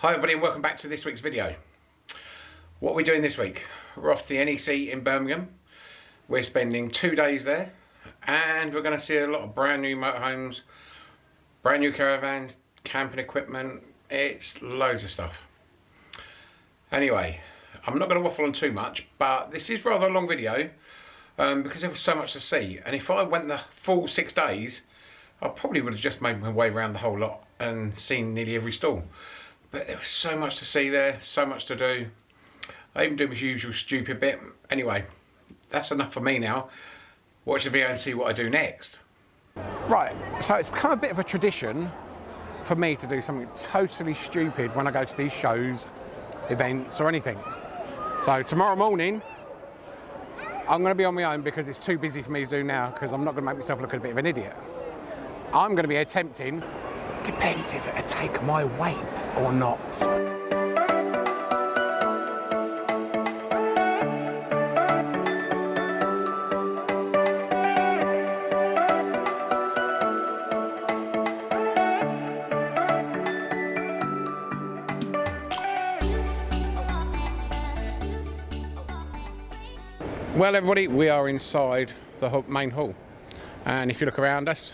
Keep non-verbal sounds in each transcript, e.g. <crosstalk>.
Hi everybody and welcome back to this week's video. What are we doing this week? We're off to the NEC in Birmingham. We're spending two days there and we're going to see a lot of brand new motorhomes, brand new caravans, camping equipment, it's loads of stuff. Anyway, I'm not going to waffle on too much but this is rather a long video um, because there was so much to see and if I went the full six days I probably would have just made my way around the whole lot and seen nearly every stall but there was so much to see there, so much to do. I even do my usual stupid bit. Anyway, that's enough for me now. Watch the video and see what I do next. Right, so it's become a bit of a tradition for me to do something totally stupid when I go to these shows, events or anything. So tomorrow morning, I'm going to be on my own because it's too busy for me to do now because I'm not going to make myself look a bit of an idiot. I'm going to be attempting Depends if it'll take my weight or not. Well everybody, we are inside the main hall and if you look around us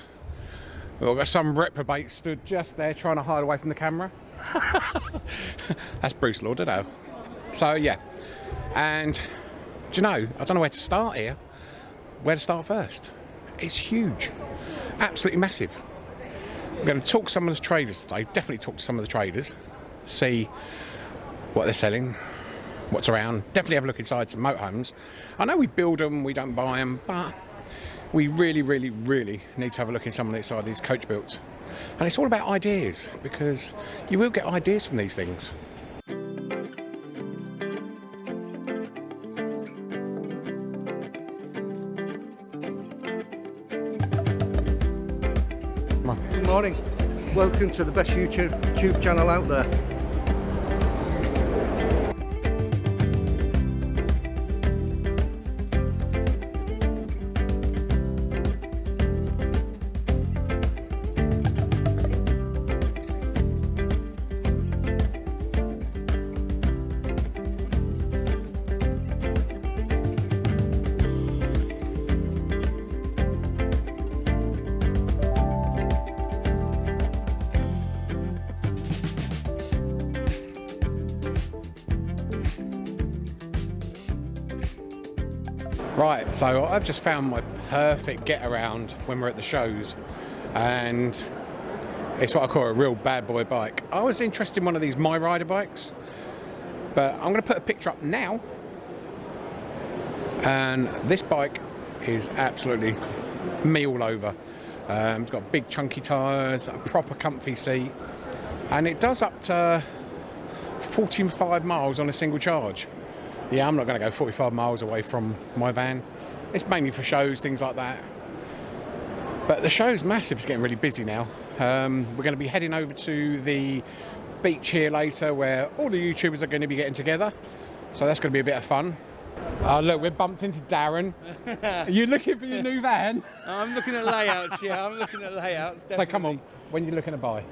Got some reprobate stood just there trying to hide away from the camera. <laughs> That's Bruce Lauderdale. So yeah, and do you know, I don't know where to start here. Where to start first? It's huge, absolutely massive. We're going to talk to some of the traders today, definitely talk to some of the traders, see what they're selling, what's around. Definitely have a look inside some motorhomes. I know we build them, we don't buy them, but we really, really, really need to have a look in some of inside these coach builds. And it's all about ideas because you will get ideas from these things. Good morning. Welcome to the best YouTube channel out there. Right, so I've just found my perfect get around when we're at the shows and it's what I call a real bad boy bike. I was interested in one of these MiRider bikes, but I'm going to put a picture up now. And this bike is absolutely me all over. Um, it's got big chunky tyres, a proper comfy seat, and it does up to 45 miles on a single charge yeah, I'm not going to go 45 miles away from my van. It's mainly for shows, things like that. But the show's massive, it's getting really busy now. Um, we're going to be heading over to the beach here later where all the YouTubers are going to be getting together. So that's going to be a bit of fun. Oh, look, we're bumped into Darren. are you looking for your new van? <laughs> I'm looking at layouts, yeah, I'm looking at layouts. Definitely. So come on, when are you looking to buy?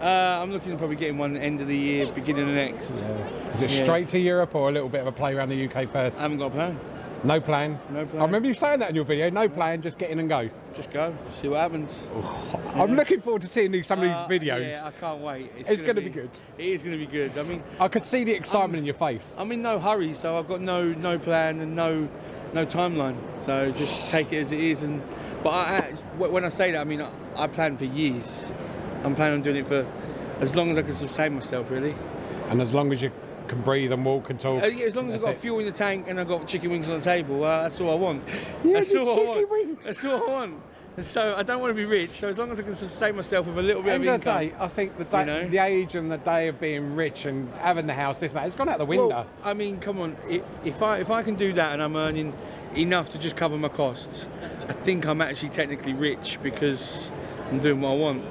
Uh, I'm looking at probably getting one end of the year, beginning of next. Yeah. Is it yeah. straight to Europe or a little bit of a play around the UK first? I haven't got a plan. No plan? No plan. I remember you saying that in your video, no plan, just get in and go. Just go, see what happens. Oh, yeah. I'm looking forward to seeing some of these uh, videos. Yeah, I can't wait. It's, it's going to be, be, good. It is going to be good. I mean, I could see the excitement I'm, in your face. I'm in no hurry, so I've got no no plan and no no timeline. So just take it as it is. And but I, when I say that, I mean I, I plan for years. I'm planning on doing it for as long as I can sustain myself, really. And as long as you can breathe and walk and talk. Uh, yeah, as long as I've got it. fuel in the tank and I've got chicken wings on the table, uh, that's all I want. <laughs> Yeah, that's all I want. Wings. That's all I want. And So I don't want to be rich. So as long as I can sustain myself with a little bit End of income. The Day, I think the day, you know? the age and the day of being rich and having the house, this that, it's gone out the window. Well, I mean, come on. If I if I can do that and I'm earning enough to just cover my costs, I think I'm actually technically rich because I'm doing what I want.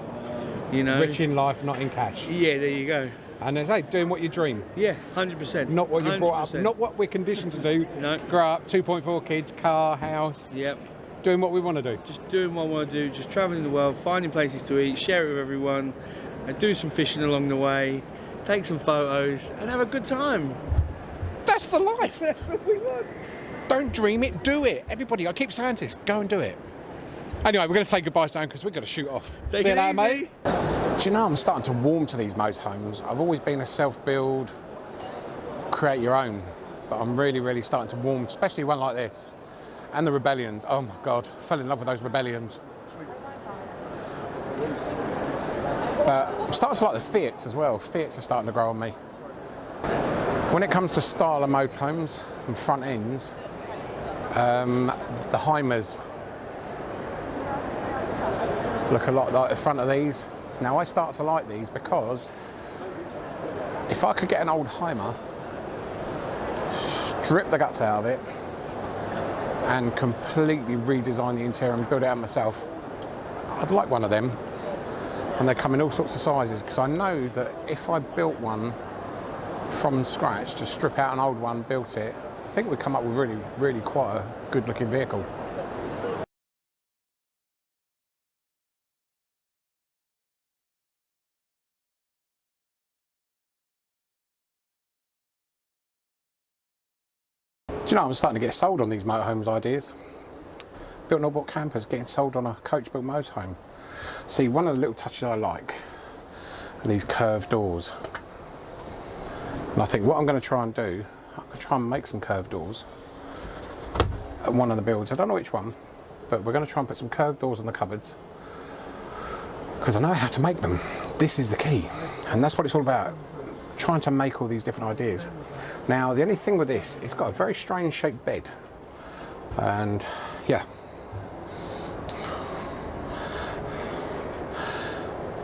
You know, rich in life, not in cash. Yeah, there you go. And as I say, doing what you dream. Yeah, hundred percent. Not what you brought up. Not what we're conditioned to do. no. Grow up, two point four kids, car, house. Yep. Doing what we want to do. Just doing what I want to do. Just traveling the world, finding places to eat, share it with everyone, and do some fishing along the way. take some photos, and have a good time. That's the life. <laughs> That's what we want. Don't dream it, do it. Everybody, I keep saying this, go and do it. Anyway, we're going to say goodbye soon because we've got to shoot off. Take See you it later, mate. Do you know, I'm starting to warm to these motorhomes. I've always been a self-build, create your own, but I'm really, really starting to warm, especially one like this. And the Rebellions. Oh my God, I fell in love with those Rebellions. But I'm starting to like the Fiats as well. Fiats are starting to grow on me. When it comes to style of motorhomes and front ends, um, the Hymers look a lot like the front of these. Now I start to like these because if I could get an old Hymer, strip the guts out of it, and completely redesign the interior and build it out myself, I'd like one of them. And they come in all sorts of sizes because I know that if I built one from scratch, just strip out an old one, built it, I think we'd come up with really, really quite a good looking vehicle. You know, I'm starting to get sold on these motorhomes ideas. Built bought campers getting sold on a coach built motorhome. See, one of the little touches I like are these curved doors. And I think what I'm going to try and do, I'm going to try and make some curved doors at one of the builds. I don't know which one, but we're going to try and put some curved doors on the cupboards because I know how to make them. This is the key, and that's what it's all about. Trying to make all these different ideas. Now, the only thing with this, it's got a very strange shaped bed, and yeah.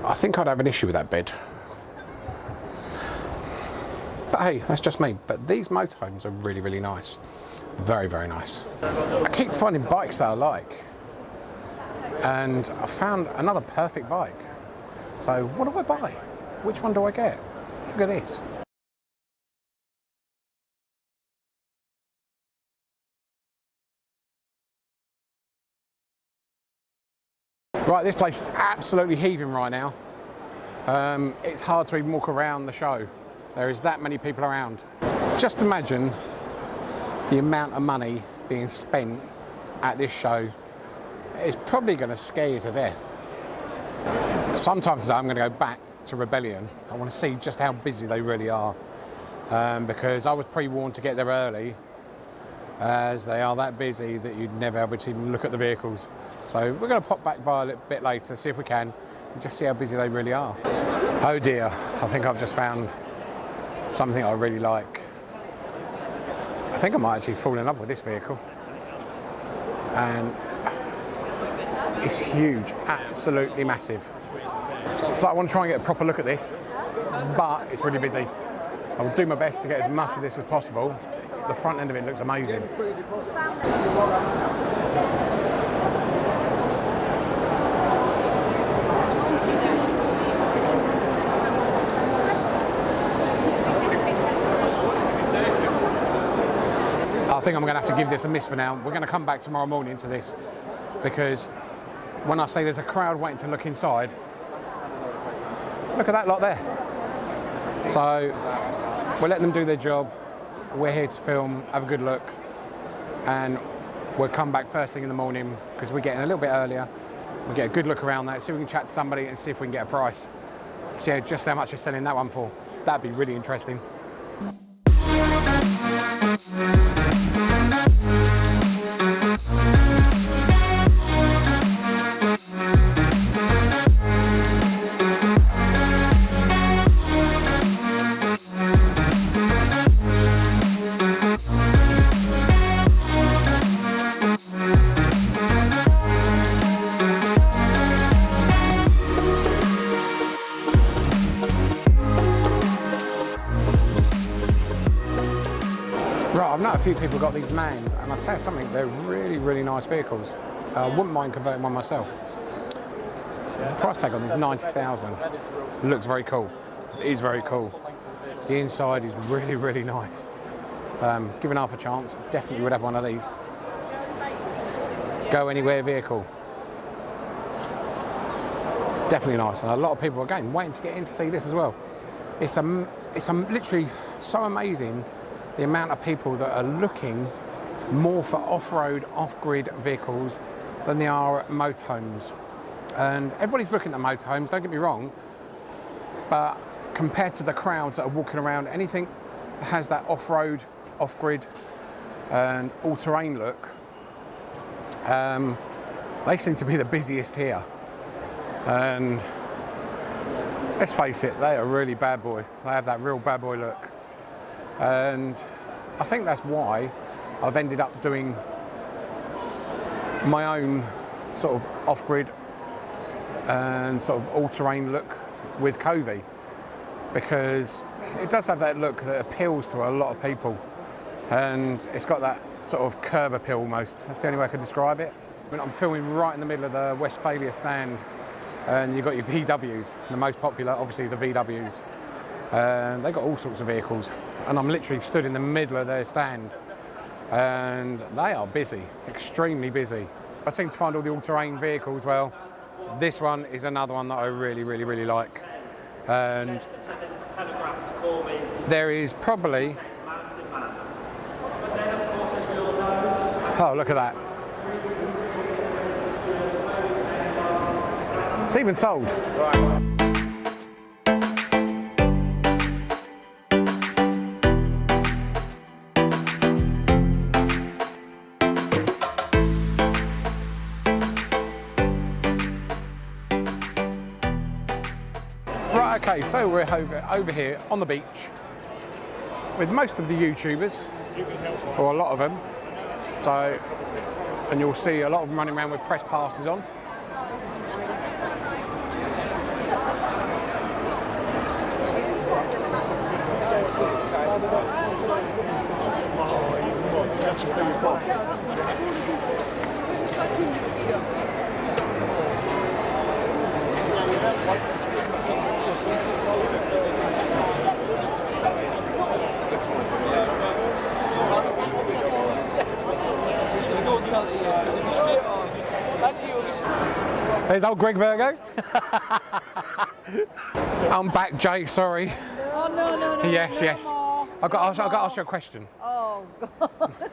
I think I'd have an issue with that bed. But hey, that's just me. But these motorhomes are really, really nice. Very, very nice. I keep finding bikes that I like. And I found another perfect bike. So what do I buy? Which one do I get? Look at this. Right, this place is absolutely heaving right now. Um, it's hard to even walk around the show. There is that many people around. Just imagine the amount of money being spent at this show. It's probably going to scare you to death. Sometime today I'm going to go back to Rebellion. I want to see just how busy they really are. Um, because I was pre-warned to get there early as they are that busy that you'd never be able to even look at the vehicles. So we're going to pop back by a little bit later, see if we can, and just see how busy they really are. Oh dear, I think I've just found something I really like. I think I might actually fall in love with this vehicle. And it's huge, absolutely massive. So I want to try and get a proper look at this, but it's really busy. I will do my best to get as much of this as possible. The front end of it looks amazing. I think I'm going to have to give this a miss for now. We're going to come back tomorrow morning to this because when I say there's a crowd waiting to look inside, look at that lot there. So we're letting them do their job. We're here to film, have a good look, and we'll come back first thing in the morning because we're getting a little bit earlier. We'll get a good look around that, see if we can chat to somebody and see if we can get a price. See just how much they're selling that one for. That'd be really interesting. Right, I've known a few people got these Mans, and I'll tell you something, they're really, really nice vehicles. I wouldn't mind converting one myself. Price tag on this 90,000. Looks very cool. It is very cool. The inside is really, really nice. Um, given half a chance, definitely would have one of these. Go anywhere vehicle. Definitely nice. And a lot of people, again, waiting to get in to see this as well. It's, um, it's um, literally so amazing the amount of people that are looking more for off-road, off-grid vehicles than they are at motorhomes. And everybody's looking at motorhomes, don't get me wrong, but compared to the crowds that are walking around, anything that has that off-road, off-grid and all-terrain look, um, they seem to be the busiest here. And let's face it, they are really bad boy. They have that real bad boy look. And I think that's why I've ended up doing my own sort of off-grid and sort of all-terrain look with Covey because it does have that look that appeals to a lot of people and it's got that sort of curb appeal almost. That's the only way I could describe it. I mean, I'm filming right in the middle of the Westfalia stand and you've got your VWs, the most popular, obviously the VWs. Um, and they've got all sorts of vehicles and I'm literally stood in the middle of their stand and they are busy, extremely busy. I seem to find all the all-terrain vehicles, well, this one is another one that I really, really, really like. And there is probably, oh, look at that. It's even sold. Right, okay, so we're over, over here on the beach with most of the YouTubers, or a lot of them. So, and you'll see a lot of them running around with press passes on. There's old Greg Virgo. <laughs> I'm back, Jay, sorry. Oh, no, no, no. Yes, no yes. more. I've got, to ask, No I've got to ask you a question. Oh, God. <laughs>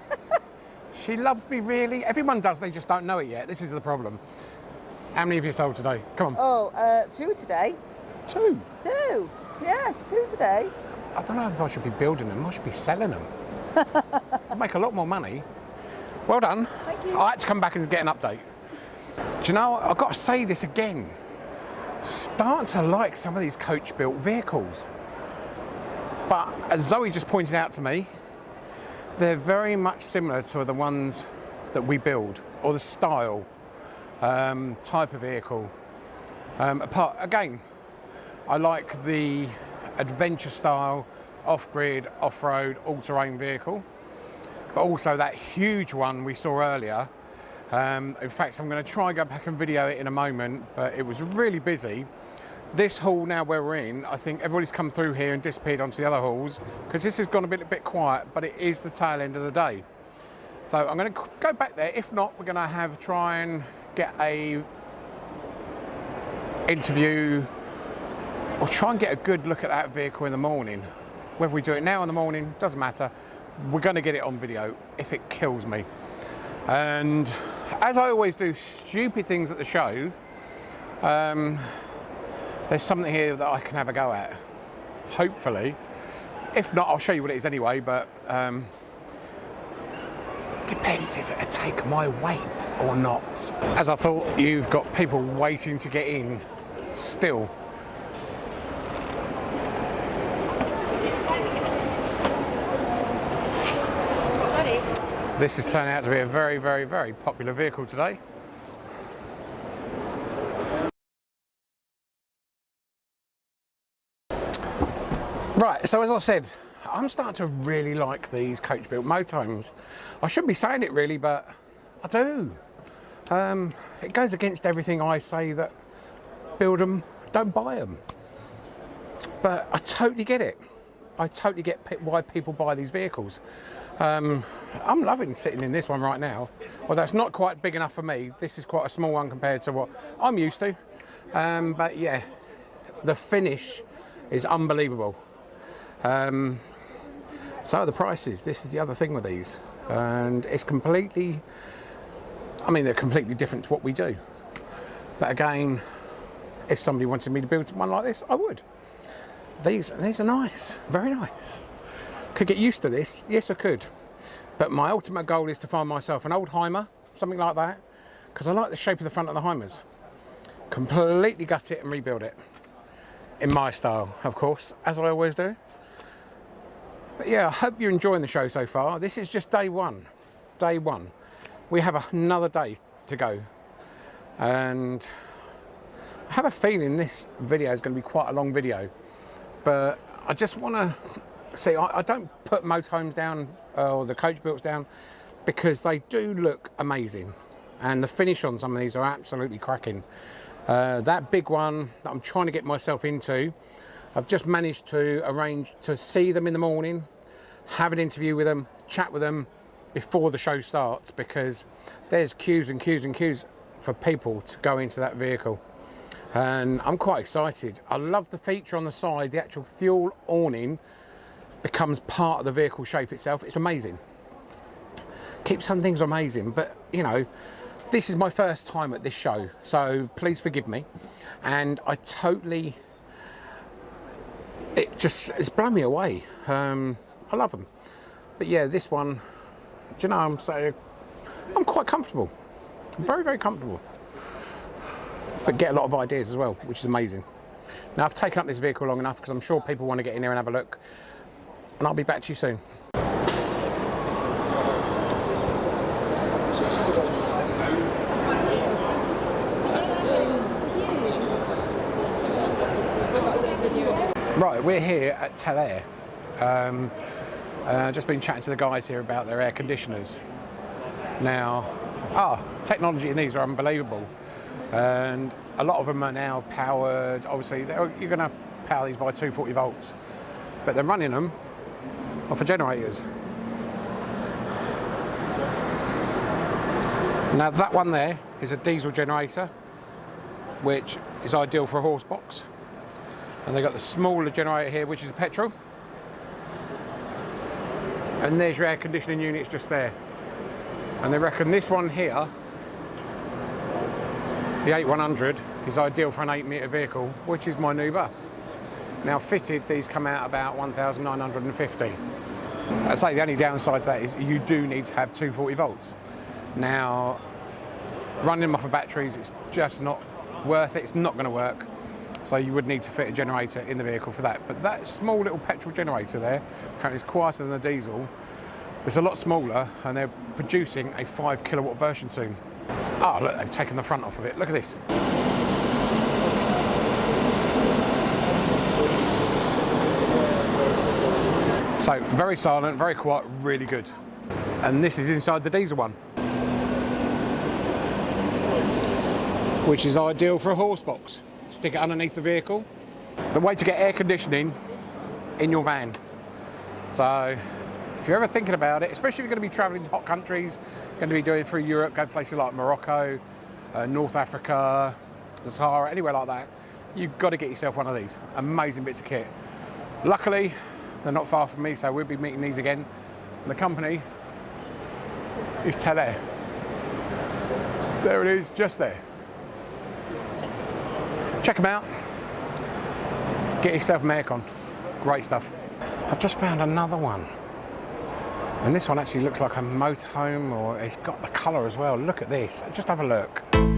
She loves me really. Everyone does, they just don't know it yet. This is the problem. How many have you sold today? Come on. Oh, uh, two today. Two. Two. Yes, two today. I don't know if I should be building them. I should be selling them. <laughs> I'd make a lot more money. Well done. Thank you. I had to come back and get an update. Do you know, I've got to say this again. Start to like some of these coach-built vehicles. But as Zoe just pointed out to me, they're very much similar to the ones that we build, or the style, um, type of vehicle. Um, apart, again, I like the adventure style, off-grid, off-road, all-terrain vehicle, but also that huge one we saw earlier. Um, in fact, I'm going to try and go back and video it in a moment, but it was really busy. This hall now where we're in, I think everybody's come through here and disappeared onto the other halls because this has gone a bit, a bit quiet, but it is the tail end of the day. So I'm going to go back there. If not, we're going to have try and get a interview or try and get a good look at that vehicle in the morning. Whether we do it now in the morning, doesn't matter. We're going to get it on video if it kills me. And as I always do stupid things at the show, um, there's something here that I can have a go at. Hopefully. If not, I'll show you what it is anyway, but um, depends if it'll take my weight or not. As I thought, you've got people waiting to get in still. This has turned out to be a very, very, very popular vehicle today. Right, so as I said, I'm starting to really like these coach-built motorhomes. I shouldn't be saying it really, but I do. Um, it goes against everything I say that build them, don't buy them. But I totally get it. I totally get why people buy these vehicles. Um, I'm loving sitting in this one right now. Although it's not quite big enough for me. This is quite a small one compared to what I'm used to. Um, but yeah, the finish is unbelievable. Um, so the prices. This is the other thing with these, and it's completely. I mean, they're completely different to what we do. But again, if somebody wanted me to build one like this, I would. These these are nice, very nice. Could get used to this. Yes, I could. But my ultimate goal is to find myself an old Hymer, something like that, because I like the shape of the front of the Hymers. Completely gut it and rebuild it. In my style, of course, as I always do. But yeah, I hope you're enjoying the show so far. This is just day one. Day one. We have another day to go. And I have a feeling this video is going to be quite a long video. But I just want to see, I, I don't put motorhomes down uh, or the coach builds down because they do look amazing. And the finish on some of these are absolutely cracking. Uh, that big one that I'm trying to get myself into, I've just managed to arrange to see them in the morning, have an interview with them, chat with them before the show starts because there's queues and queues and queues for people to go into that vehicle. And I'm quite excited. I love the feature on the side, the actual fuel awning becomes part of the vehicle shape itself. It's amazing. Keep some things amazing, but you know, this is my first time at this show, so please forgive me. And I totally, it just, it's blown me away. Um, I love them. But yeah, this one, do you know, I'm so, I'm quite comfortable. Very, very comfortable. But get a lot of ideas as well, which is amazing. Now I've taken up this vehicle long enough because I'm sure people want to get in there and have a look. And I'll be back to you soon. Right, we're here at Telair. Um, uh, just been chatting to the guys here about their air conditioners. Now, ah, technology in these are unbelievable. And a lot of them are now powered, obviously, you're going to have to power these by 240 volts. But they're running them off of generators. Now that one there is a diesel generator, which is ideal for a horse box. And they've got the smaller generator here, which is petrol. And there's your air conditioning units just there. And they reckon this one here, the 8100, is ideal for an 8 metre vehicle, which is my new bus. Now fitted, these come out about 1,950. I'd say the only downside to that is you do need to have 240 volts. Now, running them off of batteries, it's just not worth it. It's not going to work. So you would need to fit a generator in the vehicle for that. But that small little petrol generator there, apparently it's quieter than the diesel. It's a lot smaller and they're producing a five kilowatt version soon. Oh, look, they've taken the front off of it. Look at this. So very silent, very quiet, really good. And this is inside the diesel one. Which is ideal for a horse box. Stick it underneath the vehicle. The way to get air conditioning in your van. So if you're ever thinking about it, especially if you're going to be traveling to hot countries, going to be doing through Europe, go places like Morocco, uh, North Africa, the Sahara, anywhere like that, you've got to get yourself one of these. Amazing bits of kit. Luckily, they're not far from me, so we'll be meeting these again. And the company is Telair. There it is, just there. Check them out. Get yourself an aircon. Great stuff. I've just found another one. And this one actually looks like a motorhome or it's got the colour as well. Look at this. Just have a look.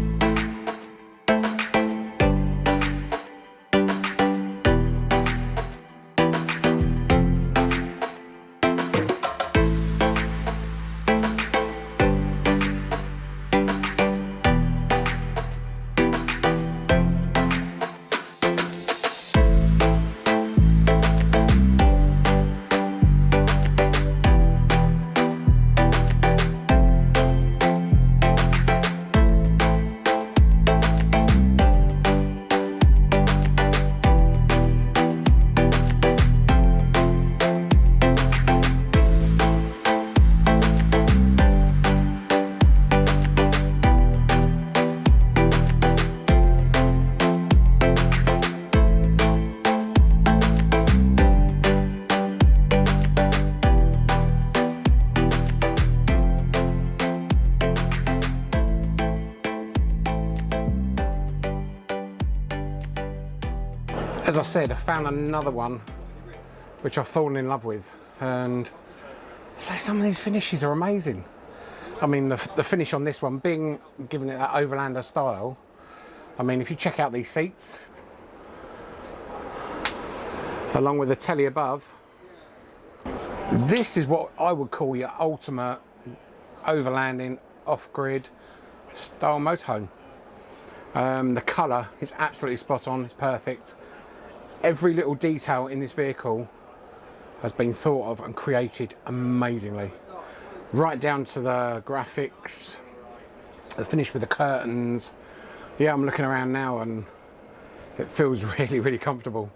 Said, I found another one which I've fallen in love with. And so some of these finishes are amazing. I mean, the, the finish on this one, being given it that overlander style, I mean, if you check out these seats, along with the telly above, this is what I would call your ultimate overlanding off-grid style motorhome. Um, the colour is absolutely spot on, it's perfect. Every little detail in this vehicle has been thought of and created amazingly. Right down to the graphics, the finish with the curtains. Yeah, I'm looking around now and it feels <laughs> really, really comfortable.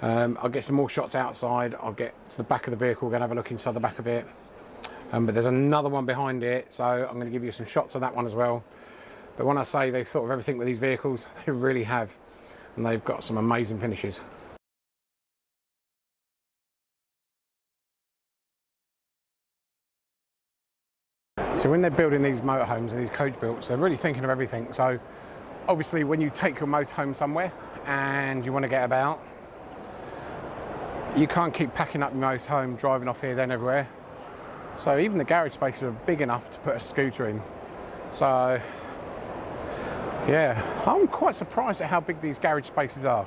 Um, I'll get some more shots outside. I'll get to the back of the vehicle, We're gonna have a look inside the back of it. Um, but there's another one behind it, so I'm going to give you some shots of that one as well. But when I say they've thought of everything with these vehicles, <laughs> they really have. And they've got some amazing finishes. So when they're building these motorhomes and these coach builds, they're really thinking of everything. So obviously when you take your motorhome somewhere and you want to get about, you can't keep packing up your motorhome, driving off here, then everywhere. So even the garage spaces are big enough to put a scooter in. So yeah, I'm quite surprised at how big these garage spaces are.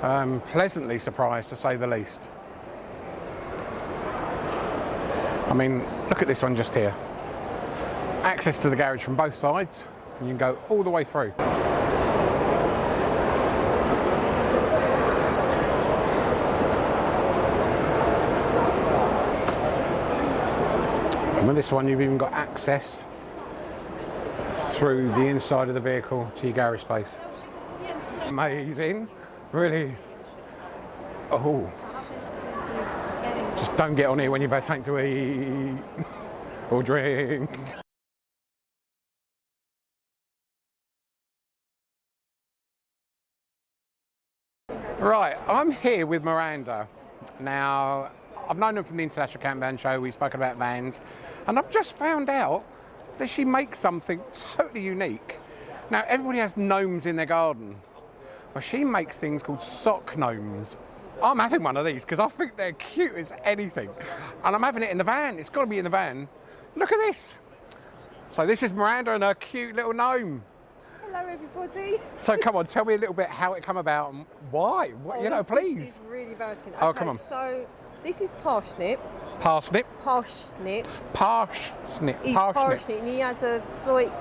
Um, pleasantly surprised to say the least. I mean, look at this one just here. Access to the garage from both sides, and you can go all the way through. And with this one, you've even got access through the inside of the vehicle to your garage space. Amazing, really. Oh, just don't get on here when you've had something to eat or drink. Right, I'm here with Miranda. Now, I've known her from the International Campervan Show, we've spoken about vans, and I've just found out that she makes something totally unique. Now, everybody has gnomes in their garden, but she makes things called sock gnomes. I'm having one of these because I think they're cute as anything. And I'm having it in the van, it's got to be in the van. Look at this. So this is Miranda and her cute little gnome. Hello, everybody. So come on, tell me a little bit how it come about and why. What, oh, you know, Oh, this- please. is really embarrassing. Oh, come on. So this is Parsnip. Parsnip, Parsnip. parsnip, He's parsnip. Parsnip and he has a slight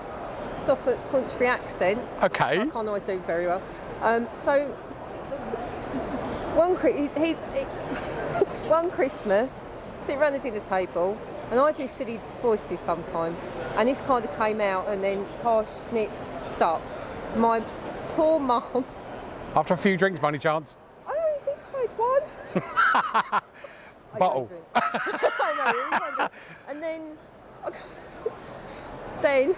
Suffolk country accent. Okay. I can't always do very well. Um, so one he, he- <laughs> one Christmas, sit around the dinner table, and I do silly voices sometimes, and this kind of came out, and then parsnip stuck. My poor mum. After a few drinks, by any chance? I only think I had one. <laughs> I Bottle. drink. <laughs> I know, it was one drink. and then, <laughs> then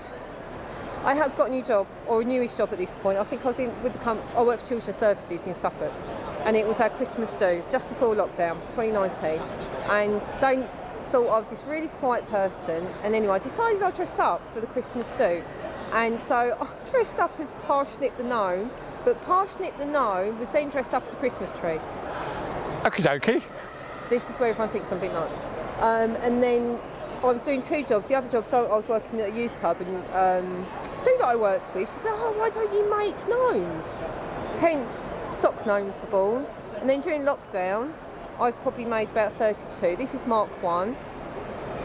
I have got a new job or a newish job at this point. I think I was in with the com- I work for Children's Services in Suffolk, and it was our Christmas do just before lockdown, 2019, and they thought I was this really quiet person. And anyway, I decided I'd dress up for the Christmas do, and so I dressed up as Parsnip the gnome. But Parsnip the gnome was then dressed up as a Christmas tree Okie dokie. This is where everyone thinks I'm bit nuts. Um, and then I was doing two jobs. The other job, so I was working at a youth club, and um, Sue that I worked with, she said, "Oh, why don't you make gnomes?" Hence, sock gnomes were born. And then during lockdown, I've probably made about 32. This is Mark One.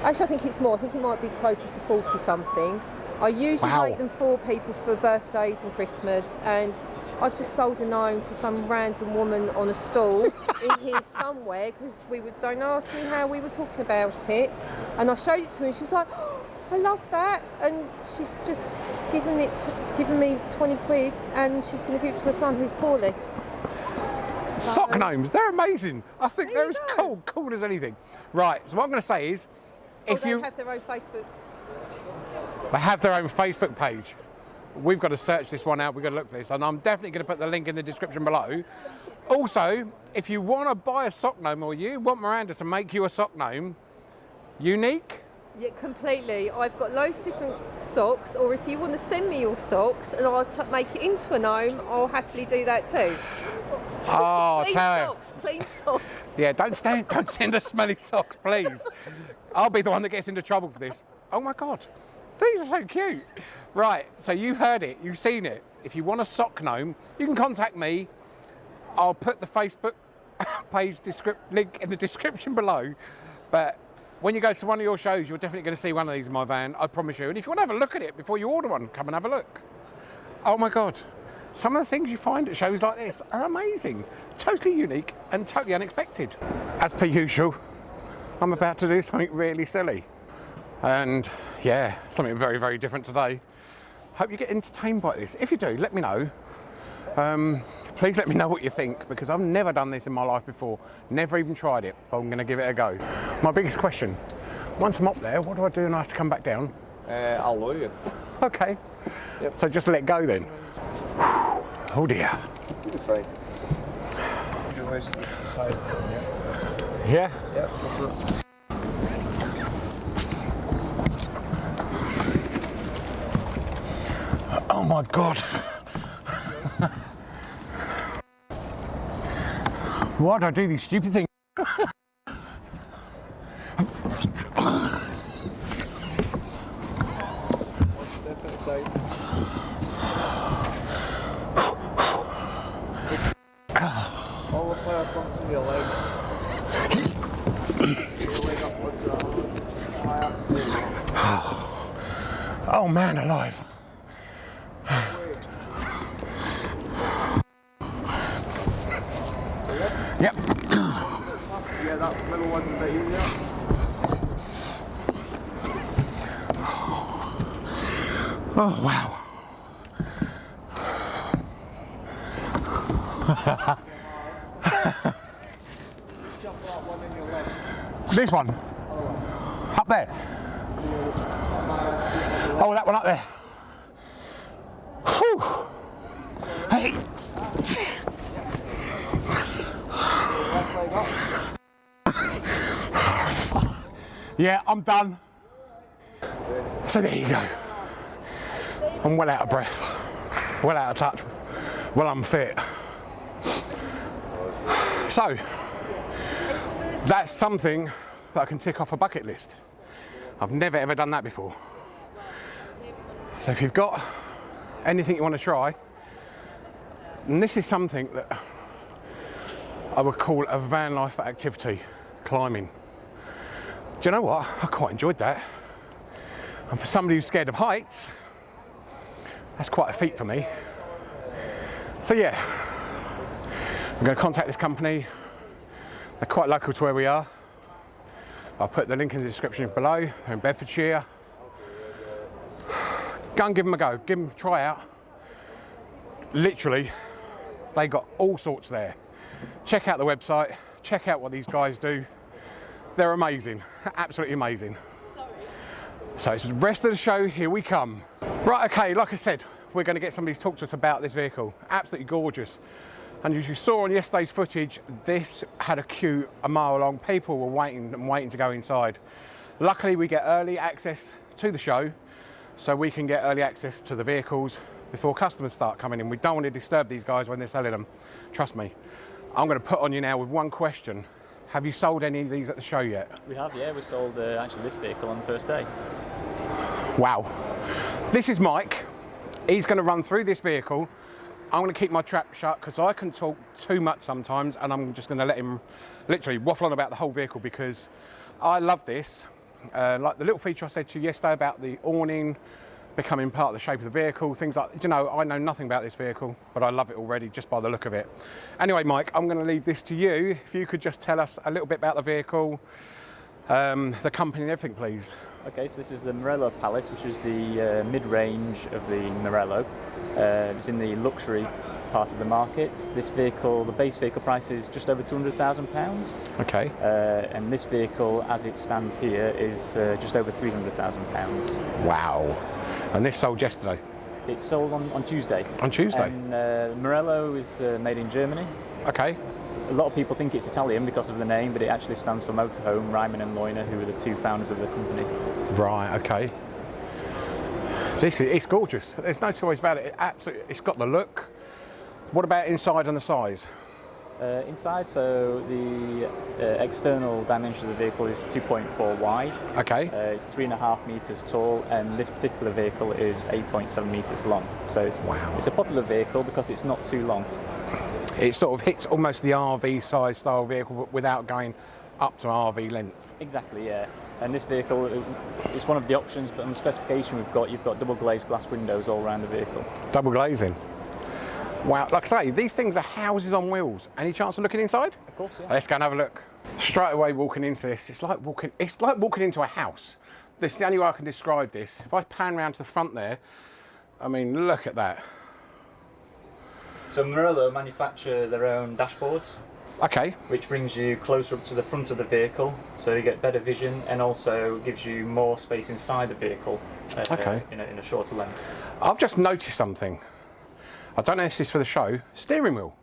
Actually, I think it's more. I think it might be closer to 40 something. I usually Wow. make them for people for birthdays and Christmas, and I've just sold a gnome to some random woman on a stall <laughs> in here somewhere because we were, don't ask me how we were talking about it. And I showed it to her and she was like, oh, I love that. And she's just given it, given me 20 quid and she's going to give it to her son who's poorly. Sock gnomes, they're amazing. I think they're as cool, cool as anything. Right, so what I'm going to say is, Or if they you have their own Facebook. they have their own Facebook page, we've got to search this one out. We've got to look for this, and I'm definitely going to put the link in the description below. Also, if you want to buy a sock gnome or you want Miranda to make you a sock gnome, unique, Yeah, completely. I've got loads of different socks, or if you want to send me your socks and I'll make it into a gnome, I'll happily do that too. Ah, <laughs> oh, please tell socks, clean socks. Yeah, don't stand, don't send us smelly socks, please. I'll be the one that gets into trouble for this. Oh my God, these are so cute. Right, so you've heard it, you've seen it. If you want a sock gnome, you can contact me. I'll put the Facebook <laughs> page link in the description below. But when you go to one of your shows, you're definitely going to see one of these in my van, I promise you. And if you want to have a look at it before you order one, come and have a look. Oh my God. Some of the things you find at shows like this are amazing, totally unique and totally unexpected. As per usual, I'm about to do something really silly. And yeah, something very, very different today. Hope you get entertained by this. If you do, let me know. Um, please let me know what you think because I've never done this in my life before. Never even tried it, but I'm going to give it a go. My biggest question once I'm up there, what do I do and I have to come back down? Uh, I'll lower you. Okay. So just let go then. Oh dear. You're fine. Your waist to the side, yeah? Yeah. Yeah, go for it. Oh my god. <laughs> Why do I do these stupid things? Step outside. All the fire comes from your leg. your leg up, lift your arm. High up, there you go. Oh man alive. Yep. Yeah, that middle one's a bit easier. Oh wow. <laughs> this one. Up there. Oh, that one up there. Whew. Hey. <laughs> Yeah, I'm done. So there you go. I'm well out of breath, well out of touch, well unfit. So, that's something that I can tick off a bucket list. I've never ever done that before. So if you've got anything you want to try, and this is something that I would call a van life activity, climbing. Do you know what? I quite enjoyed that. And for somebody who's scared of heights, that's quite a feat for me. So yeah, I'm going to contact this company. They're quite local to where we are. I'll put the link in the description below. They're in Bedfordshire. Go and give them a go. Give them a try out. Literally, they got all sorts there. Check out the website. Check out what these guys do. They're amazing, absolutely amazing. So it's the rest of the show, here we come. Right, okay, like I said, we're gonna get somebody to talk to us about this vehicle. Absolutely gorgeous. And as you saw on yesterday's footage, this had a queue a mile long. People were waiting and waiting to go inside. Luckily, we get early access to the show, so we can get early access to the vehicles before customers start coming in. We don't want to disturb these guys when they're selling them. Trust me. I'm gonna put on you now with one question. Have you sold any of these at the show yet? We have, yeah. We sold uh, actually this vehicle on the first day. Wow. This is Mike. He's going to run through this vehicle. I'm going to keep my trap shut because I can talk too much sometimes and I'm just going to let him literally waffle on about the whole vehicle because I love this. Uh, like the little feature I said to you yesterday about the awning becoming part of the shape of the vehicle, things like, you know, I know nothing about this vehicle, but I love it already just by the look of it. Anyway, Mike, I'm going to leave this to you. If you could just tell us a little bit about the vehicle, um, the company and everything, please. Okay, so this is the Morelo Palace, which is the uh, mid-range of the Morelo. Uh, it's in the luxury part of the market. This vehicle, the base vehicle price is just over £200,000. Okay. Uh, and this vehicle, as it stands here, is uh, just over £300,000. Wow. And this sold yesterday. It's sold on, on Tuesday. On Tuesday? And uh, Morelo is uh, made in Germany. Okay. A lot of people think it's Italian because of the name, but it actually stands for Motorhome, Reimann and Loyner, who are the two founders of the company. Right, okay. This is, it's gorgeous. There's no two ways about it. it absolutely, it's got the look. What about inside and the size? Uh, inside, so the uh, external dimension of the vehicle is 2.4 wide. Okay. Uh, it's three and a half meters tall, and this particular vehicle is 8.7 meters long. So it's, Wow. it's a popular vehicle because it's not too long. It sort of hits almost the RV size style vehicle but without going up to RV length. Exactly, yeah. And this vehicle is one of the options, but on the specification we've got, you've got double glazed glass windows all around the vehicle. Double glazing. Wow, like I say, these things are houses on wheels. Any chance of looking inside? Of course, yeah. Let's go and have a look. Straight away walking into this, it's like walking it's like walking into a house. This is the only way I can describe this. If I pan round to the front there, I mean look at that. So Morelo manufacture their own dashboards, Okay, which brings you closer up to the front of the vehicle, so you get better vision and also gives you more space inside the vehicle uh, Okay. in, a, in a shorter length. I've just noticed something. I don't know if this is for the show. Steering wheel.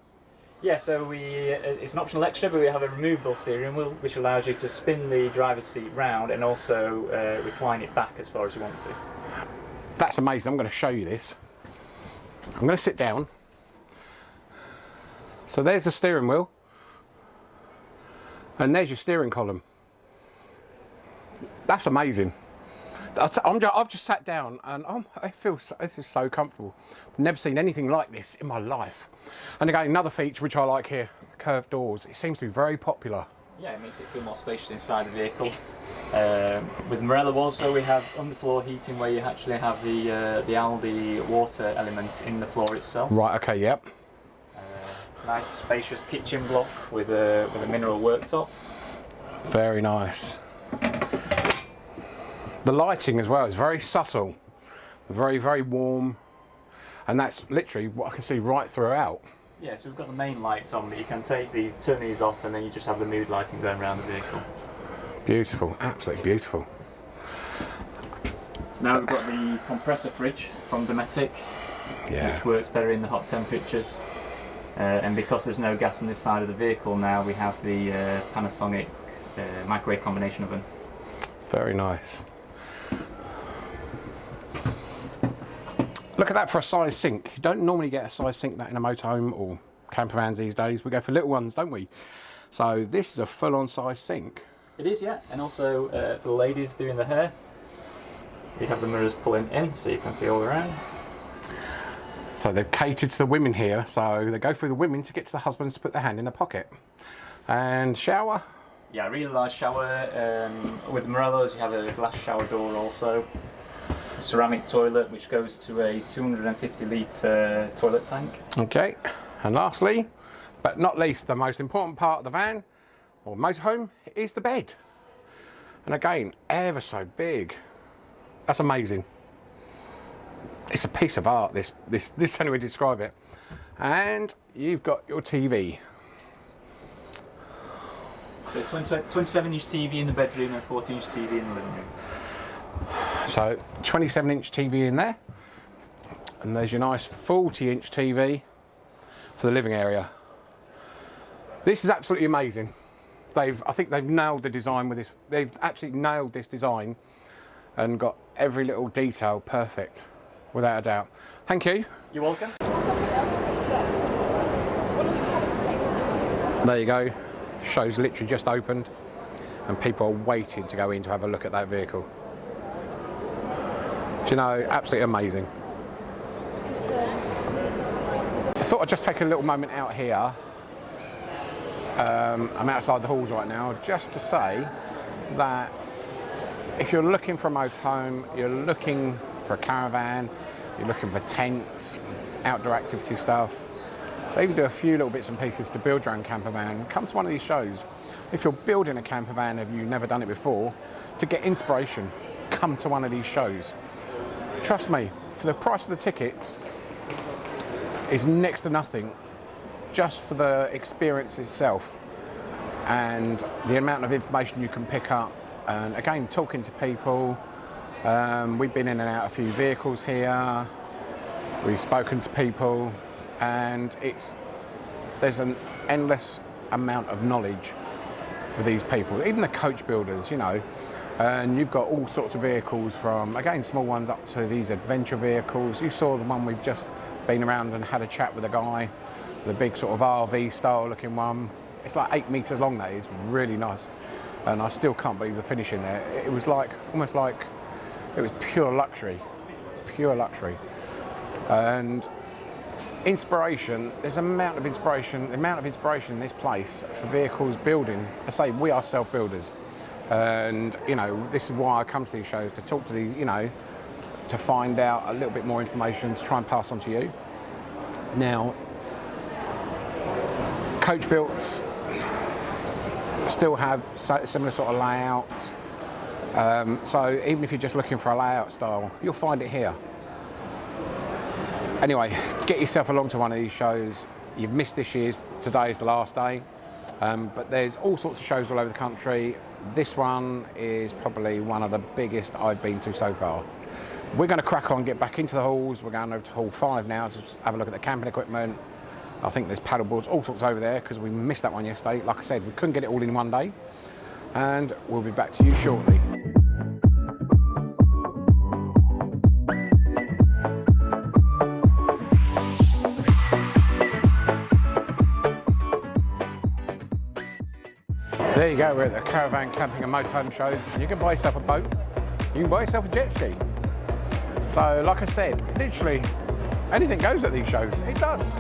Yeah, so we uh, it's an optional extra, but we have a removable steering wheel, which allows you to spin the driver's seat round and also uh, recline it back as far as you want to. That's amazing. I'm going to show you this. I'm going to sit down. So there's the steering wheel. And there's your steering column. That's amazing. I'm ju- I've just sat down and oh, I feel so, this is so comfortable. Never seen anything like this in my life. And again, another feature which I like here, curved doors. It seems to be very popular. Yeah, it makes it feel more spacious inside the vehicle. Um, with Morelo also we have underfloor heating where you actually have the uh, the Alde water element in the floor itself. Right, okay, yep. Nice spacious kitchen block with a with a mineral worktop. Very nice. The lighting as well is very subtle, very, very warm, and that's literally what I can see right throughout. Yeah, so we've got the main lights on, but you can take these, turn these off, and then you just have the mood lighting going around the vehicle. Beautiful, absolutely beautiful. So now we've got the compressor fridge from Dometic, Yeah. which works better in the hot temperatures. Uh, and because there's no gas on this side of the vehicle now, we have the uh, Panasonic uh, microwave combination oven. Very nice. Look at that for a size sink. You don't normally get a size sink that in a motorhome or camper vans these days. We go for little ones, don't we? So this is a full-on size sink. It is, yeah. And also uh, for the ladies doing the hair, you have the mirrors pulling in so you can see all around. So they've catered to the women here. So they go through the women to get to the husbands to put their hand in the pocket. And shower. Yeah, really large shower. Um, with Morelo's, you have a glass shower door also. A ceramic toilet, which goes to a 250 litre toilet tank. Okay. And lastly, but not least, the most important part of the van or motorhome is the bed. And again, ever so big. That's amazing. It's a piece of art, this, this, this only way to describe it. And you've got your TV. So 27 inch TV in the bedroom and 14 inch TV in the living room. So 27 inch TV in there. And there's your nice 40 inch TV for the living area. This is absolutely amazing. They've, I think they've nailed the design with this. They've actually nailed this design and got every little detail perfect, without a doubt. Thank you. You're welcome. There you go. Show's literally just opened and people are waiting to go in to have a look at that vehicle. Do you know, absolutely amazing. I thought I'd just take a little moment out here. Um, I'm outside the halls right now just to say that if you're looking for a motorhome, you're looking for a caravan, you're looking for tents, outdoor activity stuff, they even do a few little bits and pieces to build your own camper van. Come to one of these shows. If you're building a camper van and you've never done it before, to get inspiration, come to one of these shows. Trust me, for the price of the tickets is next to nothing, just for the experience itself and the amount of information you can pick up. And again, talking to people. Um, we've been in and out a few vehicles here. We've spoken to people, and it's there's an endless amount of knowledge with these people, even the coach builders, you know. And you've got all sorts of vehicles from again small ones up to these adventure vehicles. You saw the one we've just been around and had a chat with a guy, the big sort of RV style looking one. It's like eight meters long. That is really nice, and I still can't believe the finish in there. It was like almost like it was pure luxury, pure luxury, and inspiration. There's an amount of inspiration, the amount of inspiration in this place for vehicles building. I say we are self builders, and you know this is why I come to these shows to talk to these, you know, to find out a little bit more information to try and pass on to you. Now, coach builds still have similar sort of layouts. Um, so even if you're just looking for a layout style, you'll find it here. Anyway, get yourself along to one of these shows. You've missed this year's, today is the last day. Um, but there's all sorts of shows all over the country. This one is probably one of the biggest I've been to so far. We're going to crack on, get back into the halls. We're going over to Hall 5 now to have a look at the camping equipment. I think there's paddle boards, all sorts over there because we missed that one yesterday. Like I said, we couldn't get it all in one day. And we'll be back to you shortly. There you go, we're at the Caravan Camping and Motorhome Show. You can buy yourself a boat, you can buy yourself a jet ski. So, like I said, literally anything goes at these shows. It does.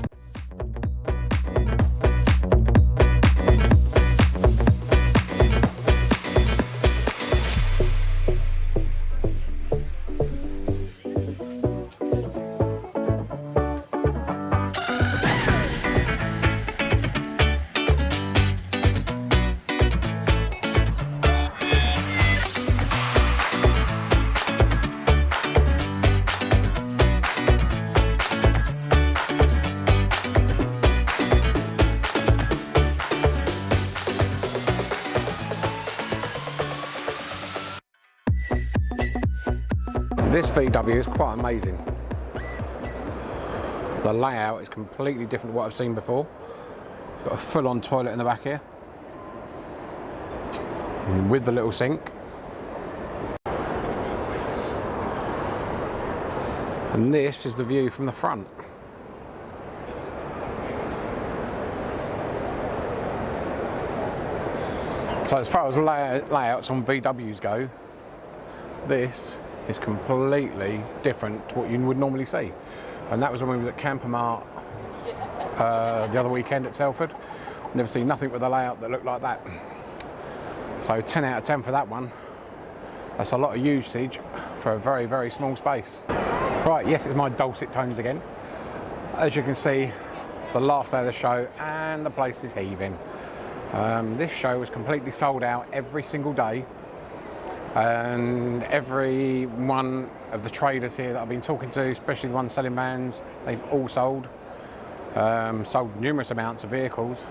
VW is quite amazing. The layout is completely different to what I've seen before. It's got a full-on toilet in the back here. With the little sink. And this is the view from the front. So as far as layouts on VWs go, this is completely different to what you would normally see. And that was when we was at Campermart uh, the other weekend at Telford. Never seen nothing with a layout that looked like that. So 10 out of 10 for that one. That's a lot of usage for a very, very small space. Right, yes, it's my dulcet tones again. As you can see, the last day of the show and the place is heaving. Um, this show was completely sold out every single day and every one of the traders here that I've been talking to, especially the ones selling vans, they've all sold, um, sold numerous amounts of vehicles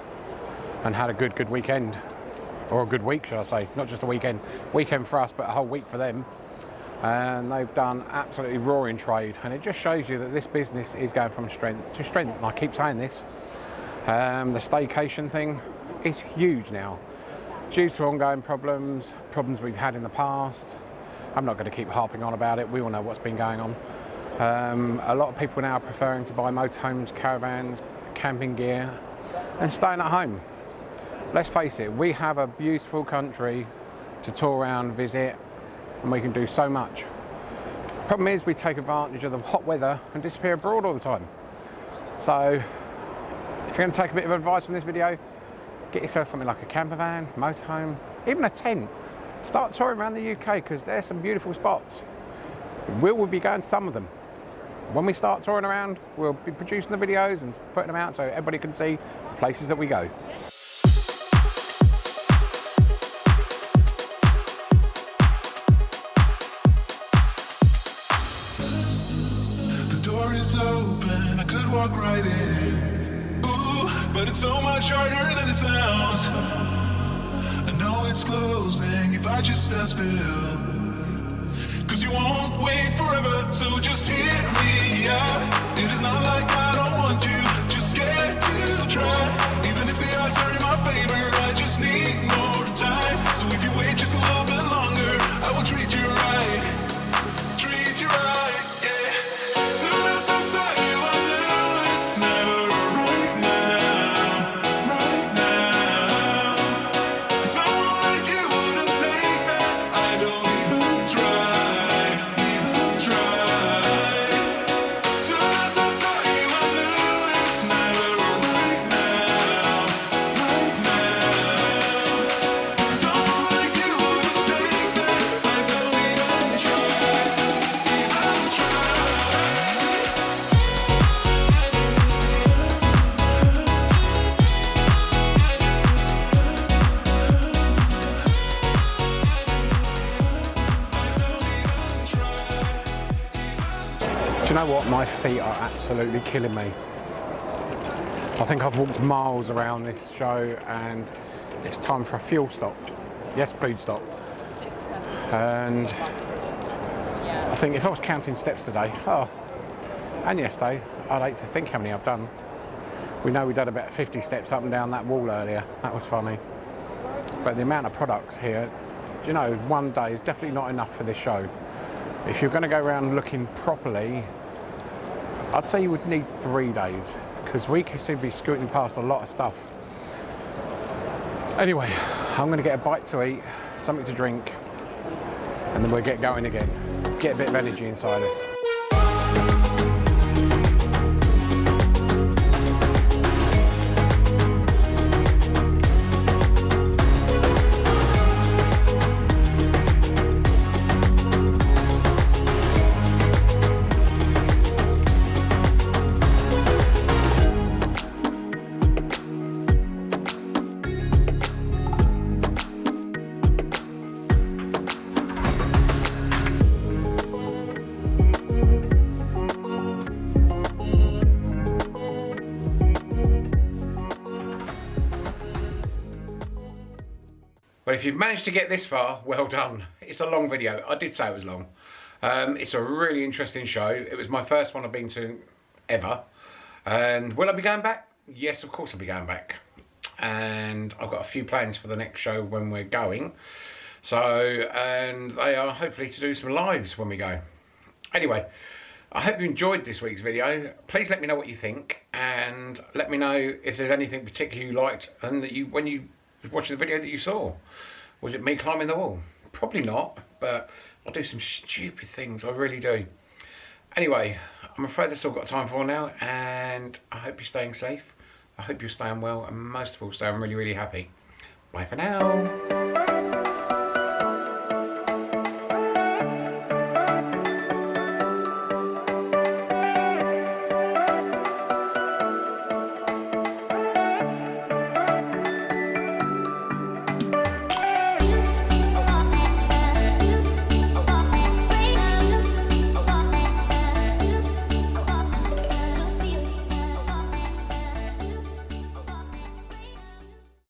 and had a good, good weekend. Or a good week, should I say, not just a weekend. Weekend for us, but a whole week for them. And they've done absolutely roaring trade. And it just shows you that this business is going from strength to strength. And I keep saying this. Um, the staycation thing is huge now due to ongoing problems, problems we've had in the past. I'm not going to keep harping on about it. We all know what's been going on. Um, a lot of people now are preferring to buy motorhomes, caravans, camping gear, and staying at home. Let's face it, we have a beautiful country to tour around, visit, and we can do so much. Problem is, we take advantage of the hot weather and disappear abroad all the time. So, if you're going to take a bit of advice from this video, Get yourself something like a camper van, motorhome, even a tent. Start touring around the UK because there's some beautiful spots. We will be going to some of them. When we start touring around, we'll be producing the videos and putting them out so everybody can see the places that we go. I know it's closing if I just stand still. Cause you won't wait forever, so just hear you know what? My feet are absolutely killing me. I think I've walked miles around this show and it's time for a fuel stop. Yes, food stop. And I think if I was counting steps today, oh, and yesterday, I'd hate to think how many I've done. We know we did about 50 steps up and down that wall earlier. That was funny. But the amount of products here, you know, one day is definitely not enough for this show. If you're going to go around looking properly, I'd say you would need three days because we seem to be scooting past a lot of stuff. Anyway, I'm going to get a bite to eat, something to drink, and then we'll get going again. Get a bit of energy inside us. But if you've managed to get this far, well done. It's a long video. I did say it was long. Um, it's a really interesting show. It was my first one I've been to ever. And will I be going back? Yes, of course I'll be going back. And I've got a few plans for the next show when we're going. So, and they are hopefully to do some lives when we go. Anyway, I hope you enjoyed this week's video. Please let me know what you think and let me know if there's anything particular you liked and that you when you watched the video that you saw. Was it me climbing the wall? Probably not, but I do some stupid things, I really do. Anyway, I'm afraid that's all I've got time for now and I hope you're staying safe. I hope you're staying well and most of all staying really, really happy. Bye for now.